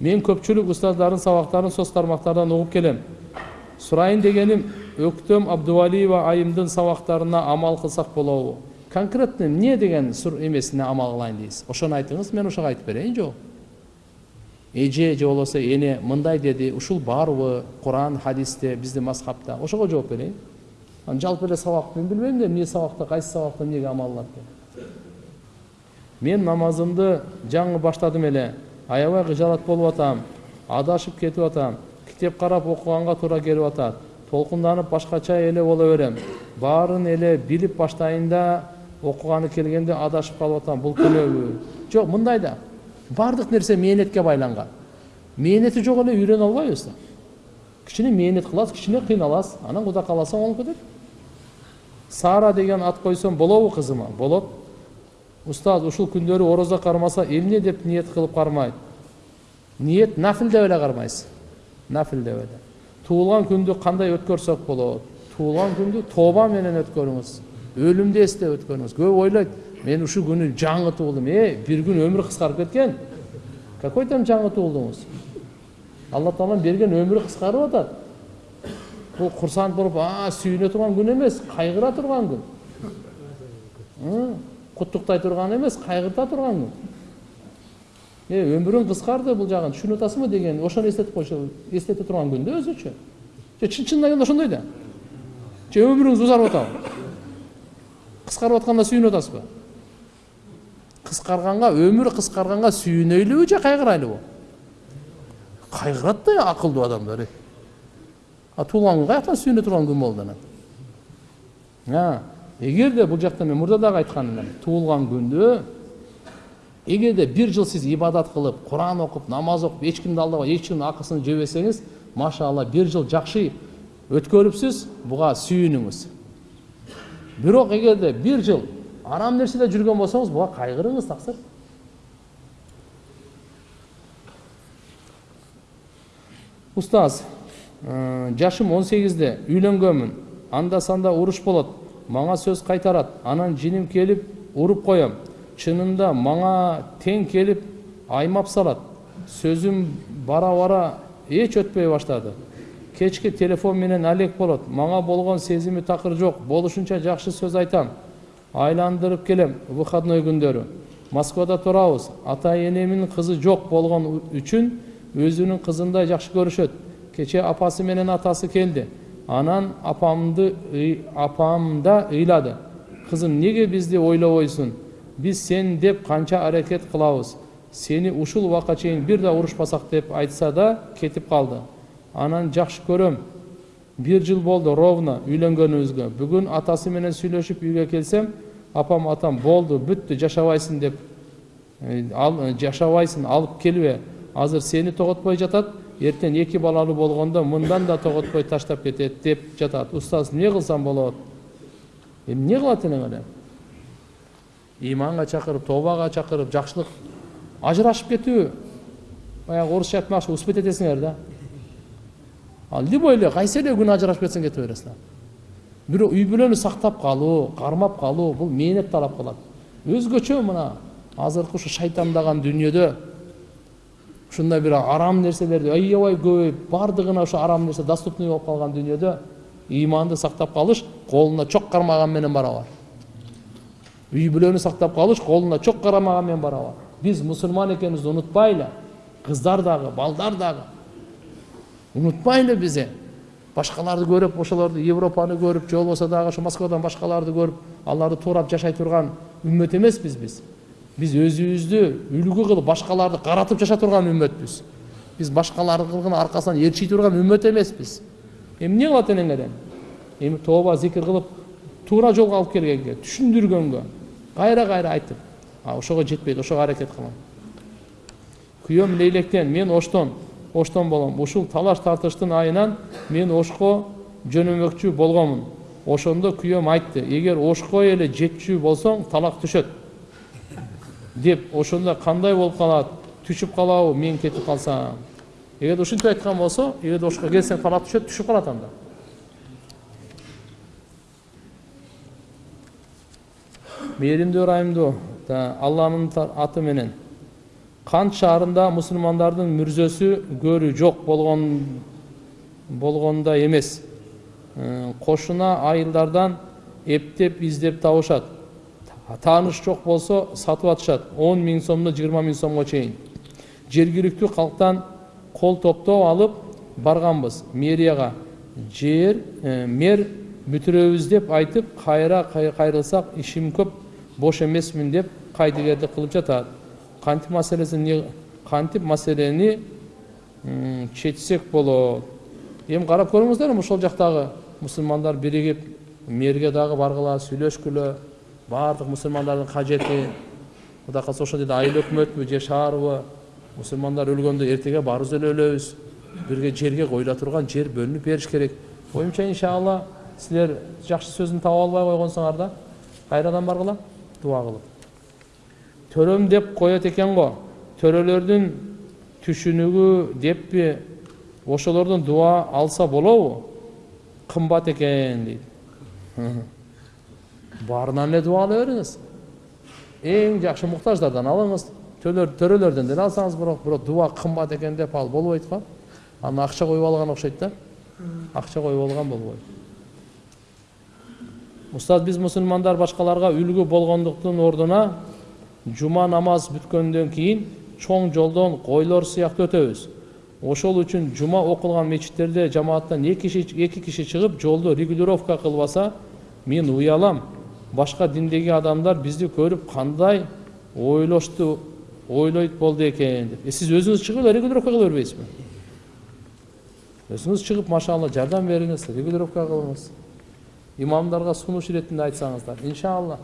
мен көпчүлүк устаздардын сабактарын соц тармактардан угуп келем сурайын дегеним өктөм абдувалиева айымдын сабактарына амал кылсак болобу конкретно эмне деген сур эмесине амал кылайын дейсиз ошону айтыңыз мен ошого айтып берейин жок эже же болбосо эне мындай деди ушул барбы куран хадисте биздин мазхабта ошого жооп берейин анан жалпы эле сабак мен билбейм да эмне сабакта кайсы сабакта эмнеге амал кылат деп мен намазымды жаңы баштадым эле аябай кыжалат болуп атам адашып кетип атам китеп карап окуганга туура келип атат толкунданып башкача эле боло берем. Баарын эле билип баштайын да окуганы келгенде адашып калып атам бул күнөөбү жок мындай да баардык нерсе мээнетке байланган мээнети жок эле үйрөнө албайбыз да. Кичине мээнет кыласыз кичине кыйналасыз анан кудай кааласа оңолуп кетет сара деген ат койсом болобу кызыма болот. Устаз ушул күндөрү орозо кармаса эмне деп ниет кылып кармайт ниет нафил деп эле кармайсыз нафил деп эле туулган күндү кандай өткөрсөк болот туулган күндү тооба менен өткөрүңүз өлүмдү эстеп өткөрүңүз көп ойлойт мен ушул күнү жаңы туулдум э бир күн өмүрү кыскарып кеткен какой там жаңы туулдуңуз алла тааланын берген өмүрү кыскарып атат бул курсант болуп а сүйүнө турган күн эмес кайгыра турган күн куттуктай турган эмес кайгырта турган күн э өмүрүң кыскарды бул жагын түшүнүп атасыңбы деген ошону эстетип койсо эстете турган күн да өзүчө же чын чынына келгенде ошондой да. Же өмүрүңүз узарып атабы кыскарып атканда сүйүнүп атасызбы кыскарганга өмүр кыскарганга сүйүнөйлүбү же кайгырайлыбы кайгырат да акылдуу адамдар а туулган күн каяктан сүйүнө турган күн болду анан эгерде бул жакта мен мурда дагы айткан элем туулган күндү эгерде бир жыл сиз ибадат кылып куран окуп намаз кимди алдабай эч кимдин акысын жебесеңиз машалла бир жыл жакшы өткөрүпсүз буга сүйүнүңүз бирок эгерде бир жыл арам нерседе жүргөн болсоңуз буга кайгырыңыз таксыр устаз жашым он сегизде үйлөнгөнмүн анда санда уруш болот. Мага сөз кайтарат анан жиним келип уруп коем чынында мага тең келип аймап салат сөзүм бара бара эч өтпөй баштады. Кечки телефон менен алек болот мага болгон сезими такыр жок болушунча жакшы сөз айтам. Айландырып келем выходной күндөрү москвада турабыз ата энемдин кызы жок болгон үчүн өзүнүн кызындай жакшы көрүшөт кечээ апасы менен атасы келди анан апамды апам да ыйлады кызым эмнеге бизди ойлобойсуң биз сен деп канча аракет кылабыз сени ушул убакка чейин бир да урушпасак деп айтса да кетип калды анан жакшы көрөм бир жыл болду ровно үйлөнгөнүбүзгө бүгүн атасы менен сүйлөшүп үйгө келсем апам атам болду бүттү жашабайсың деп ал жашабайсың алып келбе азыр сени тоготпой жатат эртең эки балалуу болгондо мындан да тоготпой таштап кетет деп жатат устаз эмне кылсам болот эмне кылат элең эле иманга чакырып тообага чакырып жакшылык ажырашып кетүү баягы орусча айтмакчы успеть этесиңер да ал любой эле кайсы эле ажырашып кетсең кете бересиң бирок үй бүлөнү сактап калуу кармап калуу бул мээнет талап кылат өзгөчө мына азыркы ушу шайтандаган дүйнөдө ушундай бир арам нерселерди аябай көбөйүп баардыгына ошо арам нерсе доступный болуп калган дүйнөдө ыйманды сактап калыш колуна чок кармаган менен барабар үй бүлөнү сактап калыш колуна чок кармаган менен барабар биз мусулман экенибизди унутпайлы. Кыздар дагы балдар дагы. Унутпайлы биз башкаларды көрүп ошолорду европаны көрүп же болбосо дагы ошо москвадан башкаларды көрүп аларды туурап жашай турган үммөт эмеспиз биз. Биз өзүбүздү үлгү кылып башкаларды каратып жашай турган үммөтпүз биз башкалардын аркасынан ээрчий турган үммөт эмеспиз эмне кылат элең элем эми тооба зикир кылып туура жолго алып келгенге түшүндүргөнгө кайра кайра айтып ошого жетпейт ошого аракет кылам күйөөм лейлектен мен оштон оштон болом ушул талаш тартыштын айынан мен ошко жөнөмөкчү болгонмун ошондо күйөөм айтты эгер ошко эле жетчү болсоң талак түшөт деп ошондо кандай болуп калат түшүп калабы мен кетип калсам? Эгерде ушинтип айткан болсо эгерде ошко келсең талак түшөт түшүп калат анда. Мээримдүү ырайымдуу алланын аты менен. Кант шаарында мусулмандардын мүрзөсү көрү жок болгон болгонда эмес кошуна айылдардан эптеп издеп табышат тааныш жок болсо сатып атышат он миң сомдон жыйырма миң сомго чейин жергиликтүү калктан кол топтоо алып барганбыз мэрияга жер э, мэр бүтүрөбүз деп айтып кайра кайрылсак ишим көп бош эмесмин деп кайдыгердик кылып жатат кантип маселесин кантип маселени чечсек болот эми карап көрүңүздөр ошол жактагы мусулмандар биригип мэрге дагы баргыла сүйлөшкүлө баардык мусулмандардын кажети кудай кааласа ошол жерде айыл өкмөтпү же шаарбы мусулмандар өлгөндө эртеге баарыбыз эле өлөбүз бирге жерге коюла турган жер бөлүнүп бериш керек. Оюмча иншалла силер жакшы сөзүн таап албай койгонсуңар да кайрадан баргыла дуа кылып. Төрөм деп коет экен го. Төрөлөрдүн түшүнүгү деппи ошолордон дуа алса болобу? Кымбат экен дейт. Баарынан эле дуа ала бериңиз эң жакшы муктаждардан алыңыз төрөлөрдөн деле алсаңыз бирок бирок дуа кымбат экен деп ал болбойт го аны акча коюп алган окшойт да акча коюп алган болбойт устаз биз мусулмандар башкаларга үлгү болгондуктун ордуна жума намаз бүткөндөн кийин чоң жолдон койлор сыяктуу өтөбүз ошол үчүн жума окулган мечиттерде жамааттан эки киши чыгып жолду регулировка кылбаса мен уялам башка диндеги адамдар бизди көрүп кандай ойлошту ойлойт болду экен деп э, сиз өзүңүз чыгып эле регулировка кыла бербейсизби өзүңүз чыгып машалла жардам бериңиз регулировка кылыңыз имамдарга сунуш иретинде айтсаңыздар иншалла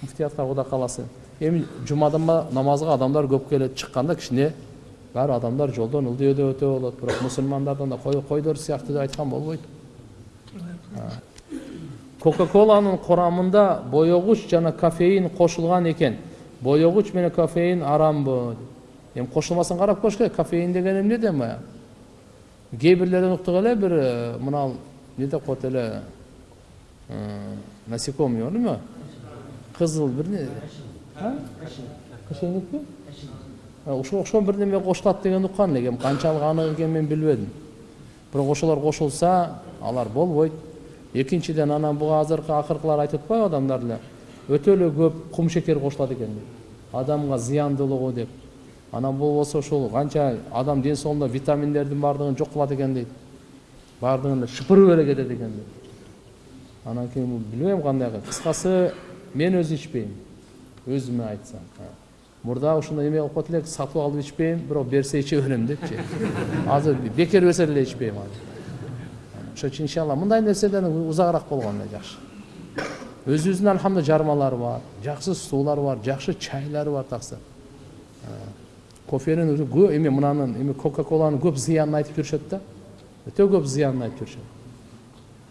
муфтиятка кудай кааласа эми жумадан намазга адамдар көп келет чыкканда кичине баары адамдар жолдон ылдый өтө болот бирок мусулмандардан да койдор сыяктуу деп айткан болбойт кока коланын курамында боегуч жана кофеин кошулган экен боегуч менен кофеин арамбы эми кошулмасын карап көрүш керек кофеин деген эмне дейм баягы кээ бирлерден уктук эле бир мына эмне деп коет эле насекомый эме кызыл бир кышейникпи ушуга окшогон бирдеме кошулат деген уккан элем канчалык анык экенин мен билбедим бирок ошолор кошулса алар болбойт экинчиден анан буга азыркы акыркылар айтып атпайбы адамдар эле өтө эле көп кумшекер кошулат экен деп адамга зыяндуулугу деп. Анан болбосо ушул канча адам ден соолугунда витаминдердин баардыгын жок кылат экен дейт баардыгын эле шыпырып эле кетет экен дейт анан кийин билбейм кандай кыскасы мен өзү ичпейм өзүмө айтсам мурда ушундай эме кылып коет элек сатып алып ичпейм бирок берсе иче берем депчи азыр бекер берсе деле ичпейм азыр ошон үчүн иншалла мындай нерседен узагыраак эле жакшы өзүбүздүн альхамдулилла жармалар бар жакшы суулар бар жакшы чайлар бар такса кофенин эме мынанын эме кока коланын көп зыянын айтып жүрүшөт да. Өтө көп зыянын айтып жүрүшөт